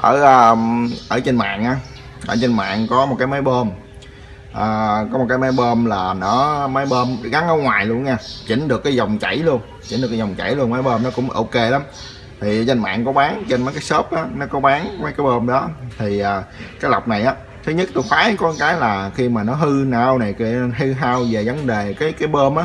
ở à, ở trên mạng á ở trên mạng có một cái máy bơm. À, có một cái máy bơm là nó máy bơm gắn ở ngoài luôn nha chỉnh được cái dòng chảy luôn chỉnh được cái dòng chảy luôn máy bơm nó cũng ok lắm. Thì trên mạng có bán trên mấy cái shop á nó có bán mấy cái bơm đó. Thì à, cái lọc này á thứ nhất tôi khoái có cái là khi mà nó hư nào này cái hư hao về vấn đề cái cái bơm á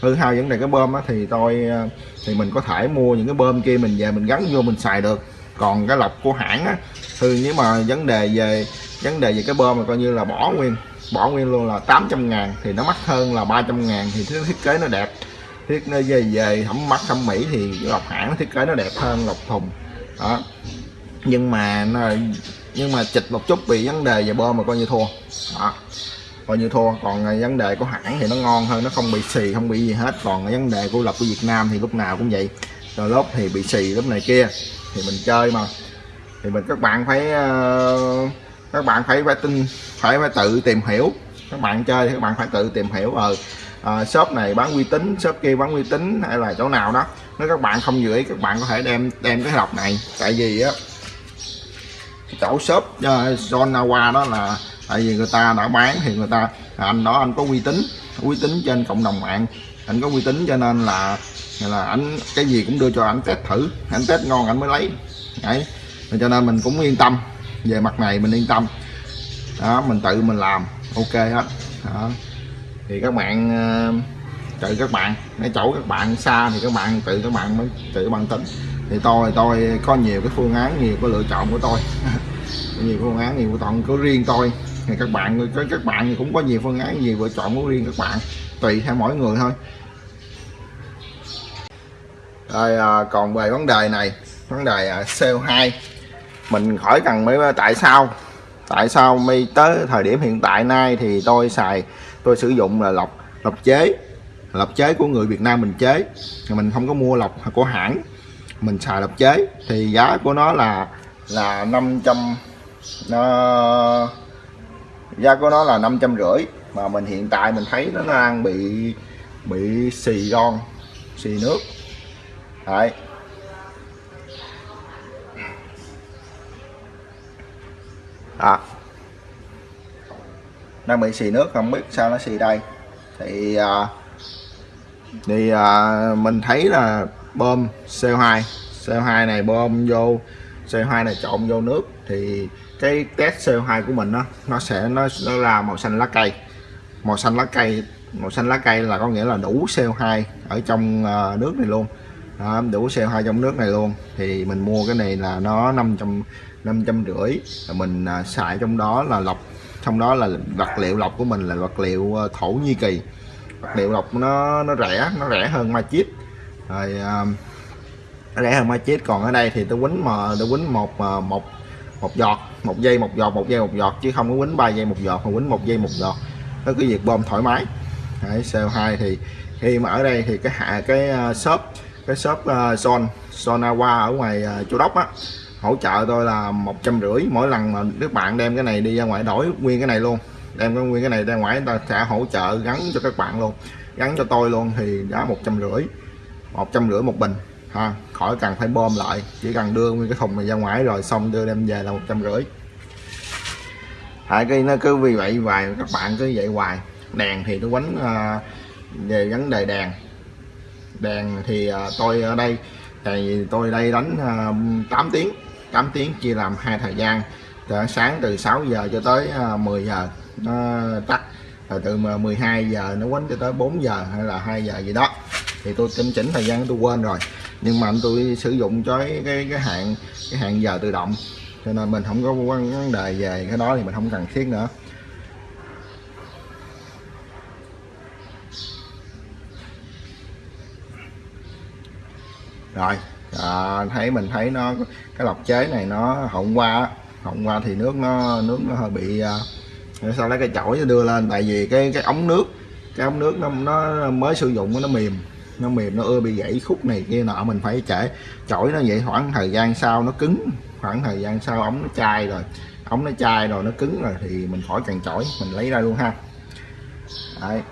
hư hao vấn đề cái bơm á thì tôi à, thì mình có thể mua những cái bơm kia mình về mình gắn vô mình xài được còn cái lọc của hãng á, thì nếu mà vấn đề về, vấn đề về cái bơm mà coi như là bỏ nguyên bỏ nguyên luôn là 800 ngàn, thì nó mắc hơn là 300 ngàn thì thứ thiết kế nó đẹp. Thiết nó về về thẩm mắt thẩm mỹ thì lọc hãng nó thiết kế nó đẹp hơn lọc thùng. Đó. Nhưng mà nó, nhưng mà chịch một chút vì vấn đề về bơm mà coi như thua. Đó. Coi như thua. Còn vấn đề của hãng thì nó ngon hơn, nó không bị xì, không bị gì hết. Còn vấn đề của lọc của Việt Nam thì lúc nào cũng vậy. Rồi lốp thì bị xì lúc này kia thì mình chơi mà. Thì mình các bạn phải ờ, các bạn phải phải tin phải phải tự tìm hiểu. Các bạn chơi thì các bạn phải tự tìm hiểu ờ à, shop này bán uy tín shop kia bán uy tín hay là chỗ nào đó. Nếu các bạn không dự ý các bạn có thể đem đem cái lọc này. Tại vì á chỗ shop uh, Zonawa đó là tại vì người ta đã bán thì người ta anh đó anh có uy tín uy tín trên cộng đồng mạng. Anh có uy tín cho nên là là anh cái gì cũng đưa cho anh test thử anh test ngon anh mới lấy. Đấy. Cho nên mình cũng yên tâm. Về mặt này mình yên tâm. Đó, mình tự mình làm. Ok hết. Đó. thì các bạn ờ, tự các bạn cái chỗ các bạn xa thì các bạn tự các bạn mới tự các bạn tính. Thì tôi tôi có nhiều cái phương án, nhiều cái lựa chọn của tôi. Nhiều phương án, nhiều của có riêng tôi. Thì các bạn với các bạn thì cũng có nhiều phương án, nhiều lựa chọn của riêng các bạn. Tùy theo mỗi người thôi rồi à, ờ, còn về vấn đề này vấn đề ờ, à, CO2 mình khỏi cần mấy tại sao. Tại sao mi tới thời điểm hiện tại nay thì tôi xài tôi sử dụng là lọc lọc chế lọc chế của người Việt Nam mình chế. Mình không có mua lọc của hãng mình xài lọc chế. Thì giá của nó là là 500 nó giá của nó là năm trăm rưỡi mà mình hiện tại mình thấy nó đang bị bị xì ron xì nước đấy. À. Đang bị xì nước không biết sao nó xì đây. Thì à, thì à, mình thấy là bơm CO2 CO2 này bơm vô CO2 này trộn vô nước thì cái test CO2 của mình đó, nó sẽ nó, nó ra màu xanh lá cây. Màu xanh lá cây màu xanh lá cây là có nghĩa là đủ CO2 ở trong à, nước này luôn đó, đủ CO2 trong nước này luôn. Thì mình mua cái này là nó 500 500 rưỡi. Mình à, xài trong đó là lọc trong đó là vật liệu lọc của mình là vật liệu ờ, thổ Nhĩ Kỳ. Vật liệu lọc nó nó rẻ nó rẻ hơn ma chip. Rồi à, rẻ hơn ma chip. Còn ở đây thì tôi quýnh mà tôi quýnh một ờ, một một giọt một giây một giọt một giây một giọt chứ không có quýnh ba giây một giọt mà quýnh một giây một giọt. Nó cứ việc bơm thoải mái. Đấy, CO2 thì khi mà ở đây thì cái hạ cái uh, shop cái shop ờ, uh, Son Sonawa ở ngoài uh, Châu Đốc á hỗ trợ tôi là một trăm rưỡi mỗi lần mà các bạn đem cái này đi ra ngoài đổi nguyên cái này luôn. Đem cái nguyên cái này ra ngoài người ta sẽ hỗ trợ gắn cho các bạn luôn. Gắn cho tôi luôn thì giá một trăm rưỡi một trăm rưỡi một bình ha. Khỏi cần phải bơm lại chỉ cần đưa nguyên cái thùng này ra ngoài rồi xong đưa đem về là một trăm rưỡi. Tại cái nó cứ vì vậy hoài các bạn cứ vậy hoài. Đèn thì nó quánh uh, về vấn đề đèn đèn thì à, tôi ở đây thì tôi đây đánh à, 8 tiếng 8 tiếng chia làm hai thời gian. Từ sáng từ 6 giờ cho tới à, 10 giờ nó tắt. Rồi từ 12 giờ nó quánh cho tới 4 giờ hay là 2 giờ gì đó. Thì tôi chỉnh chỉnh thời gian tôi quên rồi. Nhưng mà tôi sử dụng cho cái cái, cái hạn cái hạn giờ tự động. Cho nên mình không có vấn đề về cái đó thì mình không cần thiết nữa. Rồi à, thấy mình thấy nó cái lọc chế này nó hôm qua hôm qua thì nước nó nước nó hơi bị uh, lấy cái chổi đưa lên tại vì cái cái ống nước cái ống nước nó nó mới sử dụng nó mềm nó mềm nó ưa bị gãy khúc này kia nọ mình phải trễ chổi nó vậy khoảng thời gian sau nó cứng khoảng thời gian sau ống nó chai rồi ống nó chai rồi nó cứng rồi thì mình khỏi cần chổi mình lấy ra luôn ha Đấy.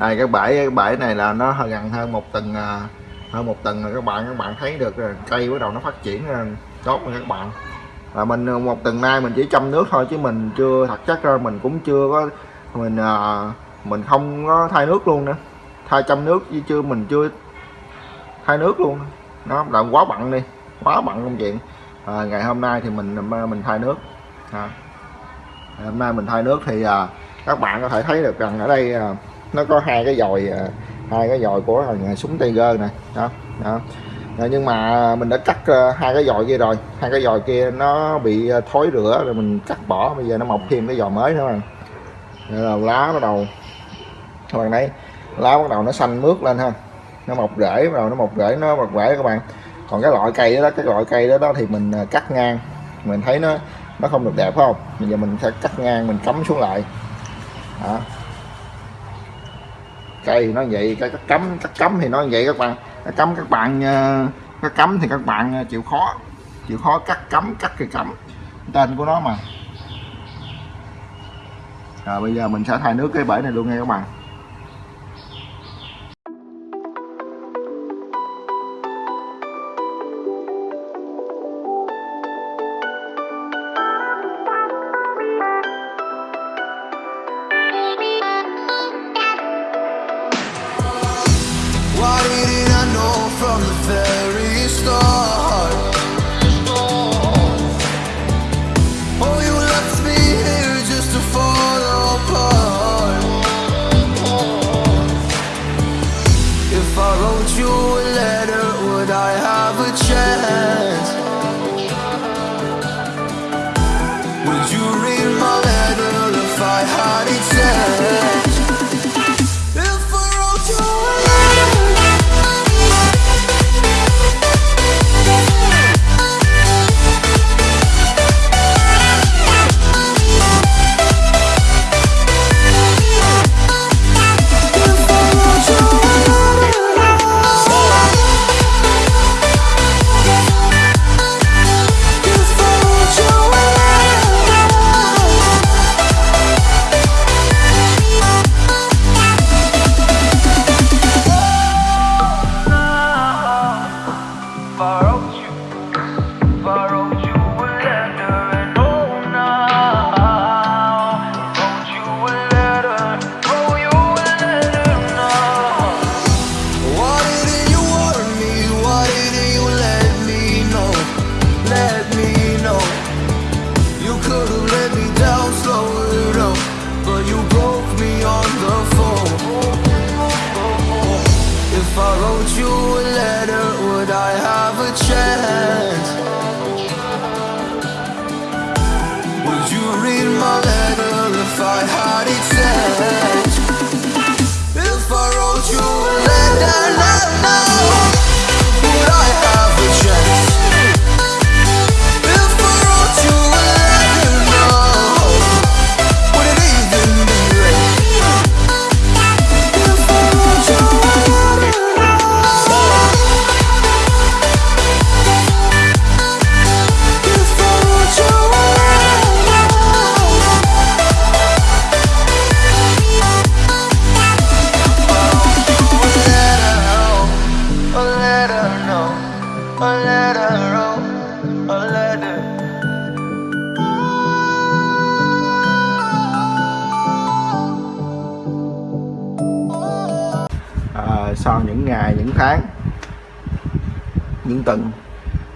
Đây cái bãi cái bãi này là nó gần hơn một tuần à, hơn một tuần là các bạn các bạn thấy được rồi. Cây bắt đầu nó phát triển à, tốt rồi các bạn. Là mình một tuần nay mình chỉ chăm nước thôi chứ mình chưa thật chắc ra mình cũng chưa có mình à, mình không có thay nước luôn nữa. Thay chăm nước chứ chưa mình chưa thay nước luôn. Nó là quá bận đi quá bận công chuyện. À, ngày hôm nay thì mình mình thay nước. À, hôm nay mình thay nước thì à, các bạn có thể thấy được rằng ở đây à, nó có hai cái dòi à, hai cái dòi của thằng súng Tiger này đó, đó. À, nhưng mà mình đã cắt à, hai cái dòi kia rồi. Hai cái dòi kia nó bị thối rửa rồi mình cắt bỏ. Bây giờ nó mọc thêm cái dòi mới nữa mà. Là lá bắt đầu. Các bạn thấy lá bắt đầu nó xanh mướt lên ha. Nó mọc rễ bắt đầu nó mọc rễ nó mọc rễ các bạn. Còn cái loại cây đó cái loại cây đó, đó thì mình cắt ngang. Mình thấy nó nó không được đẹp phải không? Bây giờ mình sẽ cắt ngang mình cắm xuống lại. Đó cây nó vậy cái cắt cấm cắt cấm thì nó vậy các bạn. Cắt cấm các bạn ờ, cắt cấm thì các bạn ờ, chịu khó chịu khó cắt cấm, cắt thì cấm. Tên của nó mà. Rồi bây giờ mình sẽ thay nước cái bể này luôn nha các bạn. Why didn't I know from the first?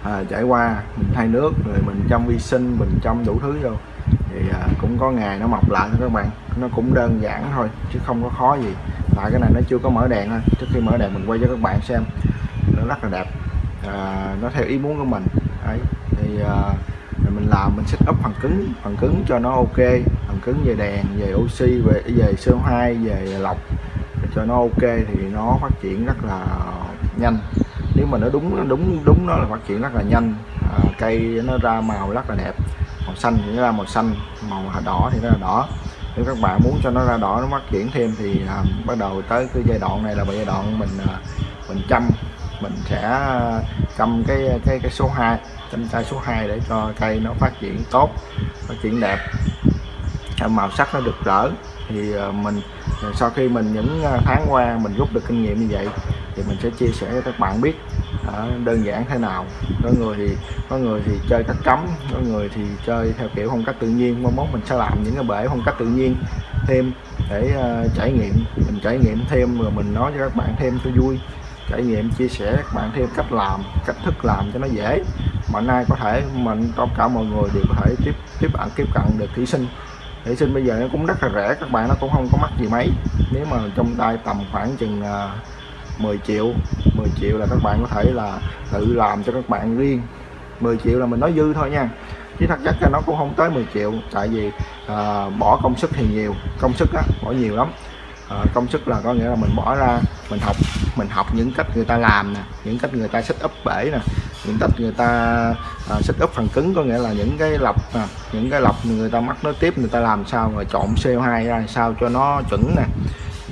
À, trải qua mình thay nước rồi mình chăm vi sinh mình chăm đủ thứ vô. Thì à, cũng có ngày nó mọc lại thôi các bạn. Nó cũng đơn giản thôi chứ không có khó gì. Tại cái này nó chưa có mở đèn thôi. Trước khi mở đèn mình quay cho các bạn xem. Nó rất là đẹp. À, nó theo ý muốn của mình. Đấy. Thì à, mình làm mình set up phần cứng phần cứng cho nó ok. Phần cứng về đèn về oxy về về CO2 về lọc. Cho nó ok thì nó phát triển rất là nhanh nếu mà nó đúng đúng đúng nó là phát triển rất là nhanh. À, cây nó ra màu rất là đẹp màu xanh thì nó ra màu xanh màu đỏ thì nó là đỏ. Nếu các bạn muốn cho nó ra đỏ nó phát triển thêm thì à, bắt đầu tới cái giai đoạn này là giai đoạn mình à, mình chăm mình sẽ chăm cái cái cái số 2 chăm chai số 2 để cho cây nó phát triển tốt phát triển đẹp. Màu sắc nó được rỡ thì à, mình sau khi mình những à, tháng qua mình rút được kinh nghiệm như vậy thì mình sẽ chia sẻ cho các bạn biết à, đơn giản thế nào. Có người thì có người thì chơi cách cấm có người thì chơi theo kiểu phong cách tự nhiên. Mong mốt mình sẽ làm những cái bể phong cách tự nhiên thêm để uh, trải nghiệm. Mình trải nghiệm thêm rồi mình nói cho các bạn thêm cho vui. Trải nghiệm chia sẻ các bạn thêm cách làm cách thức làm cho nó dễ. Mà nay có thể mình tất cả mọi người đều có thể tiếp tiếp bạn tiếp cận được thí sinh. Thí sinh bây giờ nó cũng rất là rẻ các bạn nó cũng không có mắc gì mấy. Nếu mà trong tay tầm khoảng chừng uh, 10 triệu. 10 triệu là các bạn có thể là tự làm cho các bạn riêng. 10 triệu là mình nói dư thôi nha. Chứ thật chất là nó cũng không tới 10 triệu tại vì à, bỏ công sức thì nhiều. Công sức á bỏ nhiều lắm. À, công sức là có nghĩa là mình bỏ ra mình học mình học những cách người ta làm nè những cách người ta set up bể nè những cách người ta à, set up phần cứng có nghĩa là những cái lọc nè à, những cái lọc người ta mắc nối tiếp người ta làm sao rồi trộn CO2 ra sao cho nó chuẩn nè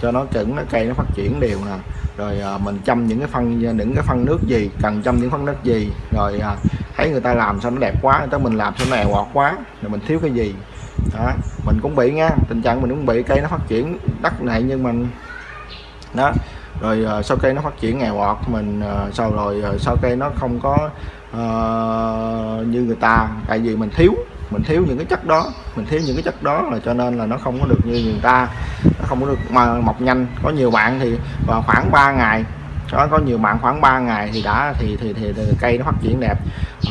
cho nó chuẩn nó cây nó phát triển đều nè rồi à, mình chăm những cái phân à, những cái phân nước gì cần chăm những phân nước gì rồi à, thấy người ta làm sao nó đẹp quá tới mình làm sao nó èo quá rồi mình thiếu cái gì. Đó mình cũng bị nha tình trạng mình cũng bị cây nó phát triển đất này nhưng mình đó rồi uh, sau cây nó phát triển nghèo ọt mình à, uh, sau rồi uh, sau cây nó không có uh, như người ta tại vì mình thiếu mình thiếu những cái chất đó, mình thiếu những cái chất đó là cho nên là nó không có được như người ta, nó không có được mà mọc nhanh. Có nhiều bạn thì vào khoảng 3 ngày đó có nhiều bạn khoảng 3 ngày thì đã thì thì, thì, thì cây nó phát triển đẹp.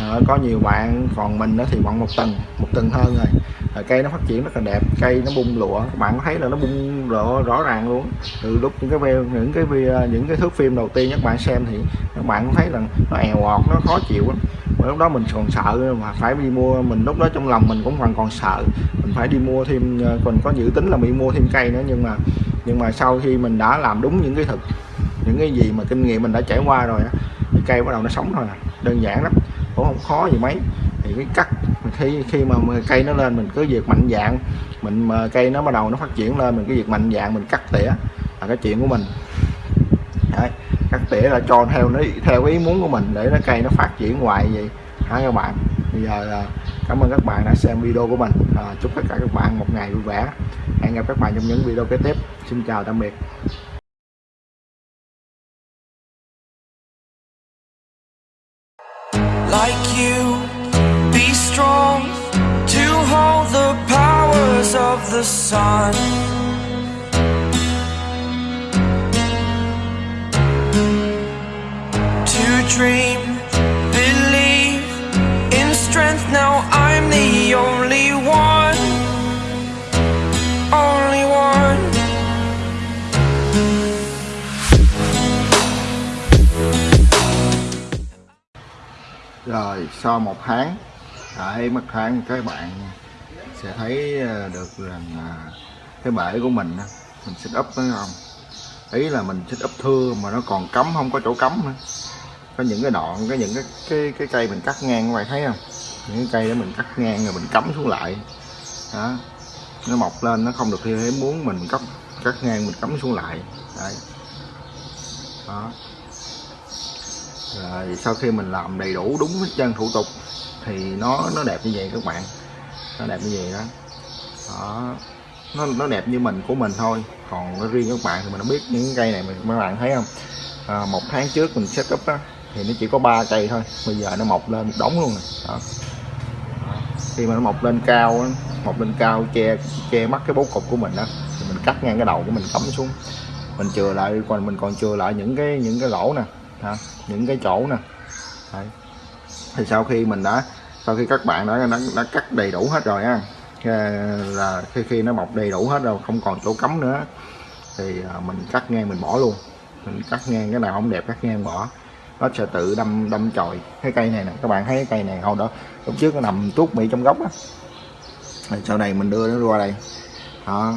À, có nhiều bạn còn mình nó thì khoảng một tuần một tuần hơn rồi. À, cây nó phát triển rất là đẹp cây nó bung lụa. Các bạn có thấy là nó bung lụa rõ ràng luôn? Từ lúc những cái video những cái video những cái thước phim đầu tiên các bạn xem thì các bạn cũng thấy là nó èo ọt nó khó chịu lắm. Mà lúc đó mình còn sợ mà phải đi mua mình lúc đó trong lòng mình cũng còn còn sợ. Mình phải đi mua thêm ờ, còn có dự tính là bị mua thêm cây nữa nhưng mà nhưng mà sau khi mình đã làm đúng những cái thực những cái gì mà kinh nghiệm mình đã trải qua rồi á thì cây bắt đầu nó sống thôi nè à. đơn giản lắm cũng không khó gì mấy. Thì cái cắt khi khi mà cây nó lên mình cứ việc mạnh dạng mình mà cây nó bắt đầu nó phát triển lên mình cứ việc mạnh dạng mình cắt tỉa là cái chuyện của mình. Đấy, cắt tỉa là cho theo nó theo ý muốn của mình để nó cây nó phát triển hoài vậy. Hả các bạn bây giờ à, cảm ơn các bạn đã xem video của mình. À, chúc tất cả các bạn một ngày vui vẻ. Hẹn gặp các bạn trong những video kế tiếp. Xin chào tạm biệt. Sun. To dream believe in strength now i'm the only one. Only one. Rồi sau một tháng tại một tháng các bạn sẽ thấy ờ, được rằng à, cái bể của mình mình xích úp phải không ý là mình xích úp thưa mà nó còn cấm không có chỗ cấm nữa. Có những cái đoạn, có những cái cái cái cây mình cắt ngang, các bạn thấy không? Những cái cây đó mình cắt ngang rồi mình cắm xuống lại. Đó. Nó mọc lên, nó không được theo ý muốn mình cắt cắt ngang, mình cắm xuống lại. Đấy. Đó. Rồi sau khi mình làm đầy đủ đúng cái chân thủ tục thì nó nó đẹp như vậy các bạn nó đẹp như vậy đó đó nó nó đẹp như mình của mình thôi còn riêng các bạn thì mình không biết những cây này mình các bạn thấy không à, một tháng trước mình set up đó, thì nó chỉ có ba cây thôi bây giờ nó mọc lên một đống luôn này. đó. Khi mà nó mọc lên cao mọc lên cao che che mắt cái bố cục của mình đó thì mình cắt ngang cái đầu của mình cắm xuống mình chừa lại còn mình còn chừa lại những cái những cái lỗ nè hả? những cái chỗ nè Đấy. thì sau khi mình đã sau khi các bạn đã, đã, đã cắt đầy đủ hết rồi á là khi khi nó mọc đầy đủ hết rồi không còn chỗ cấm nữa thì à, mình cắt ngang mình bỏ luôn. Mình cắt ngang cái nào không đẹp cắt ngang bỏ. Nó sẽ tự đâm đâm chồi. Cái cây này nè các bạn thấy cái cây này hồi đó lúc trước nó nằm tuốt mị trong gốc á. Sau này mình đưa nó qua đây. Đó.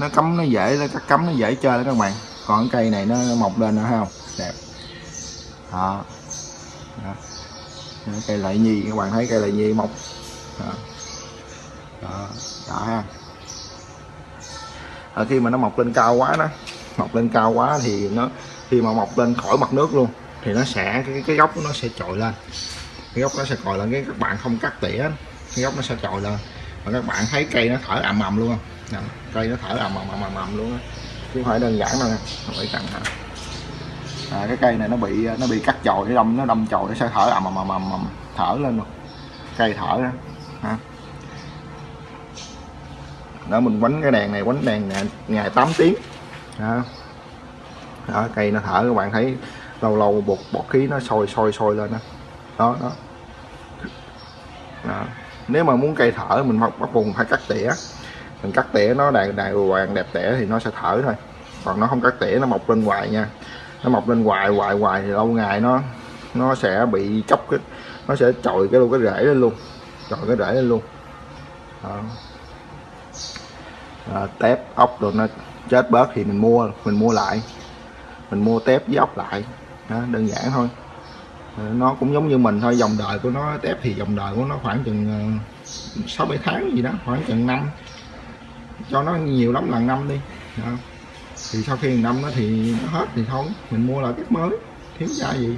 Nó cấm nó dễ nó cắt cấm nó dễ chơi đó các bạn. Còn cái cây này nó, mọc lên nữa không? Đẹp. Đó. đó cây lại nhi các bạn thấy cây lại nhi mọc đó. Đó, đó ha. À, khi mà nó mọc lên cao quá đó mọc lên cao quá thì nó khi mà mọc lên khỏi mặt nước luôn thì nó sẽ cái cái gốc nó sẽ trồi lên. Cái gốc nó sẽ trồi lên cái các bạn không cắt tỉa cái gốc nó sẽ trồi lên. Và các bạn thấy cây nó thở ầm ầm luôn không? Cây nó thở ầm ầm ầm ầm luôn đó. chứ không phải đơn giản đâu nè không phải căng hả à, cái cây này nó bị nó bị cắt chồi nó đâm nó đâm chồi nó sẽ thở ầm ầm ầm ầm thở lên luôn. Cây thở đó ha đó mình quánh cái đèn này quánh đèn ngày, ngày 8 tiếng. Đó. đó cây nó thở các bạn thấy lâu lâu bột bọt khí nó sôi sôi sôi lên đó đó đó, đó. nếu mà muốn cây thở mình bắt bắt buộc phải cắt tỉa. Mình cắt tỉa nó đàng đàng hoàng đẹp tỉa thì nó sẽ thở thôi. Còn nó không cắt tỉa nó mọc lên hoài nha nó mọc lên hoài hoài hoài thì lâu ngày nó nó sẽ bị chóc cái nó sẽ chồi cái luôn cái rễ lên luôn chồi cái rễ lên luôn. Đó. À, tép ốc rồi nó chết bớt thì mình mua mình mua lại. Mình mua tép với ốc lại. Đó, đơn giản thôi. Nó cũng giống như mình thôi dòng đời của nó tép thì dòng đời của nó khoảng chừng ờ, sáu bảy tháng gì đó khoảng chừng năm. Cho nó nhiều lắm là năm đi. Đó thì sau khi năm nó thì nó hết thì thôi mình mua lại tiếp mới thiếu ra gì.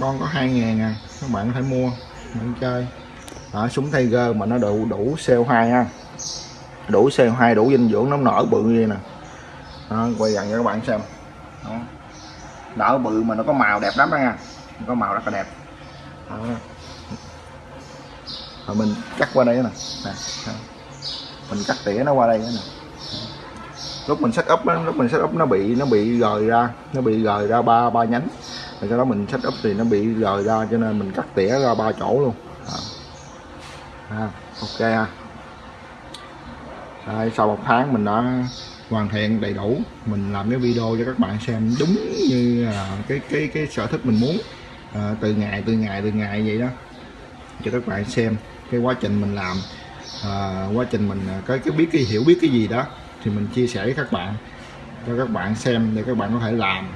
Con có hai ngàn à các bạn có thể mua bạn chơi. À, súng Tiger mà nó đủ đủ CO2 ha đủ CO2 đủ dinh dưỡng nó nở bự như vậy nè. À, quay gần cho các bạn xem. Đó. nở bự mà nó có màu đẹp lắm đó nha. Có màu rất là đẹp. À. rồi mình cắt qua đây nè nè. Mình cắt tỉa nó qua đây nè lúc mình set up lúc mình set up nó bị nó bị rời ra nó bị rời ra ba ba nhánh. Rồi sau đó mình set up thì nó bị rời ra cho nên mình cắt tỉa ra ba chỗ luôn. À. À, ok ha. À, sau một tháng mình đã hoàn thiện đầy đủ. Mình làm cái video cho các bạn xem đúng như là cái cái cái sở thích mình muốn. À, từ ngày từ ngày từ ngày vậy đó. Cho các bạn xem cái quá trình mình làm. À, quá trình mình à, có cái biết cái hiểu biết cái gì đó thì mình chia sẻ với các bạn cho các bạn xem để các bạn có thể làm.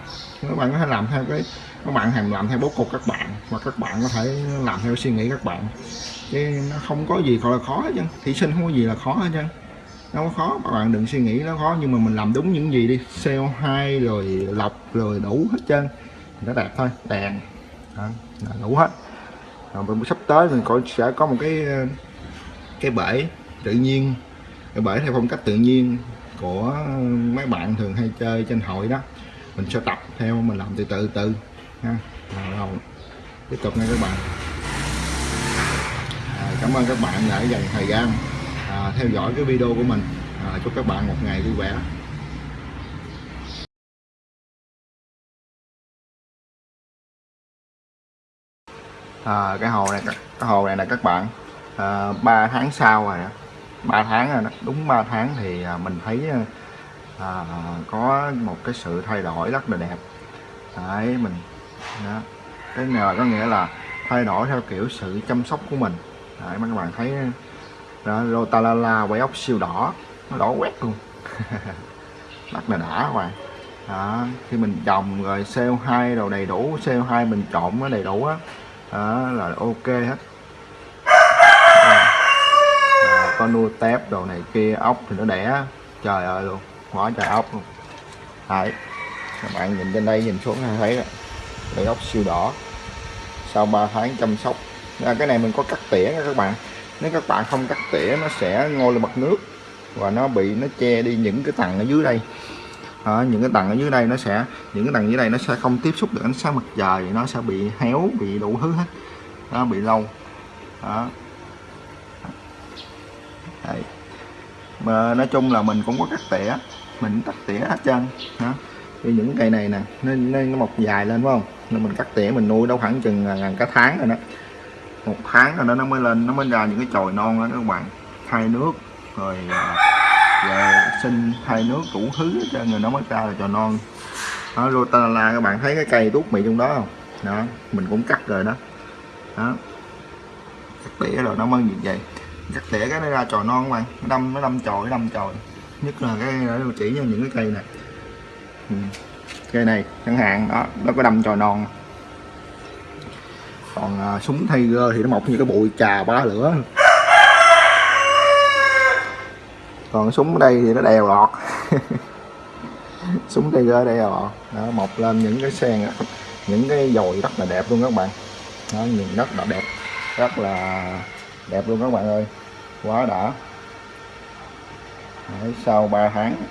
Các bạn có thể làm theo cái các bạn hàng làm theo bố cục các bạn hoặc các bạn có thể làm theo suy nghĩ các bạn. Chứ nó không có gì gọi là khó hết trơn. Thí sinh không có gì là khó hết trơn. Nó có khó các bạn đừng suy nghĩ nó khó nhưng mà mình làm đúng những gì đi. CO2 rồi lọc rồi đủ hết trơn. Nó đẹp thôi đèn. Đó, là đủ hết. Rồi sắp tới mình có sẽ có một cái cái bể tự nhiên. Cái bể theo phong cách tự nhiên của mấy bạn thường hay chơi trên hội đó. Mình sẽ tập theo mình làm từ từ từ ha. Rồi tiếp tục nha các bạn. À, cảm ơn các bạn đã dành thời gian à, theo dõi cái video của mình. À, chúc các bạn một ngày vui vẻ. À, cái hồ này cái hồ này là các bạn. À, 3 tháng sau rồi 3 tháng rồi đó. Đúng 3 tháng thì à, mình thấy à, à, có một cái sự thay đổi rất là đẹp. Đấy mình đó. cái này có nghĩa là thay đổi theo kiểu sự chăm sóc của mình. Đấy mấy các bạn thấy đó, Rotalala quay ốc siêu đỏ nó đỏ quét luôn. Rất là đã các bạn. Đó, khi mình trồng rồi CO2 đồ đầy đủ CO2 mình trộn nó đầy đủ á đó. đó, là ok hết à, có nuôi tép đồ này kia ốc thì nó đẻ. Trời ơi luôn quá trời ốc luôn. Đấy các bạn nhìn trên đây nhìn xuống thấy rồi. Cây ốc siêu đỏ. Sau 3 tháng chăm sóc. À, cái này mình có cắt tỉa nha các bạn. Nếu các bạn không cắt tỉa nó sẽ ngôi lên mặt nước và nó bị nó che đi những cái tầng ở dưới đây. À, những cái tầng ở dưới đây nó sẽ những cái tầng dưới đây nó sẽ không tiếp xúc được ánh sáng mặt trời nó sẽ bị héo bị đủ thứ hết. Nó bị lâu. Đó. Đấy. mà nói chung là mình cũng có cắt tỉa. Mình cắt tỉa hết trơn. Hả? như những cây này nè nó, nó, nó mọc dài lên phải không? Nên mình cắt tỉa mình nuôi đâu khoảng chừng à, ngàn cả tháng rồi đó. Một tháng rồi đó nó mới lên nó mới ra những cái chồi non đó các bạn. Thay nước rồi à, vệ sinh thay nước đủ thứ cho người nó mới ra là chồi non. Đó rotala các bạn thấy cái cây tuốt mì trong đó không? Đó mình cũng cắt rồi đó. Đó. Cắt tỉa rồi nó mới như vậy cắt tỉa cái nó ra chồi non các bạn nó đâm nó đâm chồi nó đâm chồi. Nhất là cái chỉ như những cái cây này. Ừ. cây này chẳng hạn đó nó có đâm chồi non. Còn à, súng Tiger thì nó mọc như cái bụi trà ba lửa. Còn súng ở đây thì nó đèo lọt súng Tiger đèo lọt đó, mọc lên những cái sen những cái dồi rất là đẹp luôn các bạn. Đó, nhìn rất là đẹp. Rất là đẹp luôn các bạn ơi. Quá đã. Đấy, sau 3 tháng.